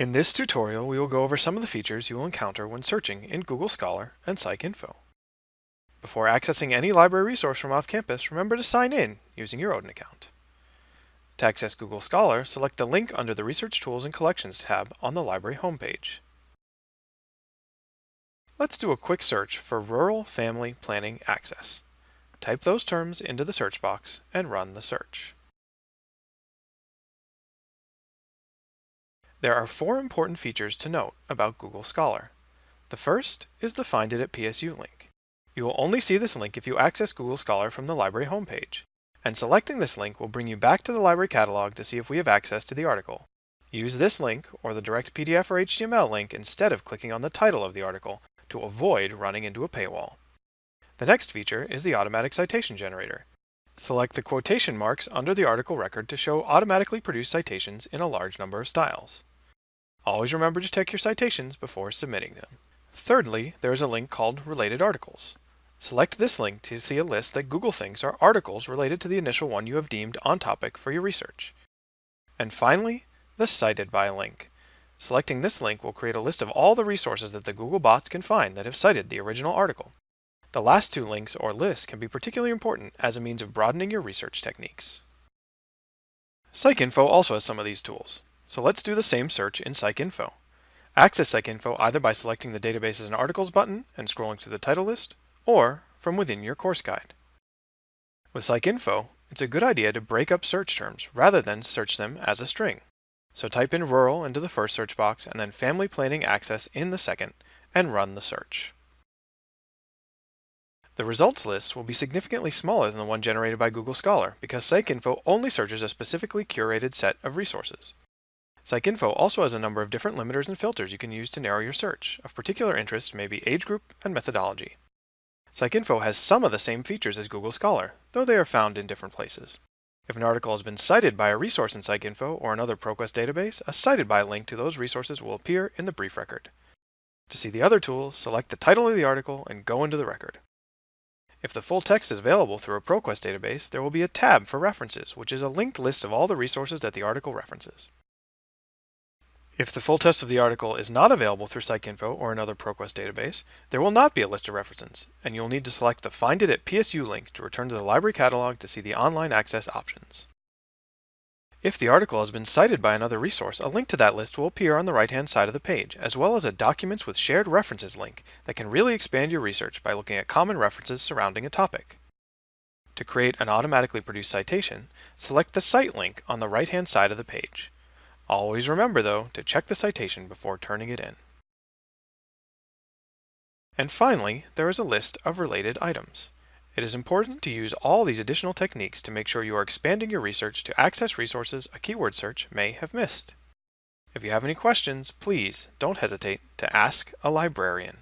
In this tutorial, we will go over some of the features you will encounter when searching in Google Scholar and PsycInfo. Before accessing any library resource from off-campus, remember to sign in using your Odin account. To access Google Scholar, select the link under the Research Tools and Collections tab on the library homepage. Let's do a quick search for Rural Family Planning Access. Type those terms into the search box and run the search. There are four important features to note about Google Scholar. The first is the Find It at PSU link. You will only see this link if you access Google Scholar from the library homepage, and selecting this link will bring you back to the library catalog to see if we have access to the article. Use this link or the direct PDF or HTML link instead of clicking on the title of the article to avoid running into a paywall. The next feature is the automatic citation generator. Select the quotation marks under the article record to show automatically produced citations in a large number of styles. Always remember to check your citations before submitting them. Thirdly, there is a link called Related Articles. Select this link to see a list that Google thinks are articles related to the initial one you have deemed on topic for your research. And finally, the Cited By link. Selecting this link will create a list of all the resources that the Google bots can find that have cited the original article. The last two links or lists can be particularly important as a means of broadening your research techniques. PsycInfo also has some of these tools. So let's do the same search in PsycInfo. Access PsycInfo either by selecting the Databases and Articles button and scrolling through the title list, or from within your course guide. With PsycInfo, it's a good idea to break up search terms rather than search them as a string. So type in rural into the first search box and then family planning access in the second and run the search. The results list will be significantly smaller than the one generated by Google Scholar because PsycInfo only searches a specifically curated set of resources. PsycInfo also has a number of different limiters and filters you can use to narrow your search. Of particular interest may be age group and methodology. PsycInfo has some of the same features as Google Scholar, though they are found in different places. If an article has been cited by a resource in PsycInfo or another ProQuest database, a cited by link to those resources will appear in the brief record. To see the other tools, select the title of the article and go into the record. If the full text is available through a ProQuest database, there will be a tab for references, which is a linked list of all the resources that the article references. If the full text of the article is not available through PsycInfo or another ProQuest database, there will not be a list of references, and you'll need to select the Find It at PSU link to return to the library catalog to see the online access options. If the article has been cited by another resource, a link to that list will appear on the right-hand side of the page, as well as a Documents with Shared References link that can really expand your research by looking at common references surrounding a topic. To create an automatically produced citation, select the Cite link on the right-hand side of the page. Always remember, though, to check the citation before turning it in. And finally, there is a list of related items. It is important to use all these additional techniques to make sure you are expanding your research to access resources a keyword search may have missed. If you have any questions, please don't hesitate to ask a librarian.